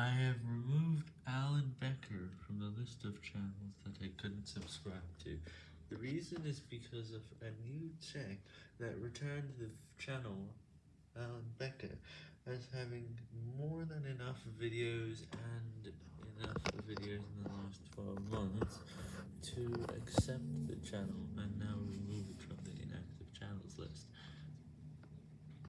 I have removed Alan Becker from the list of channels that I couldn't subscribe to. The reason is because of a new check that returned the channel Alan Becker as having more than enough videos and enough videos in the last 12 months to accept the channel and now remove.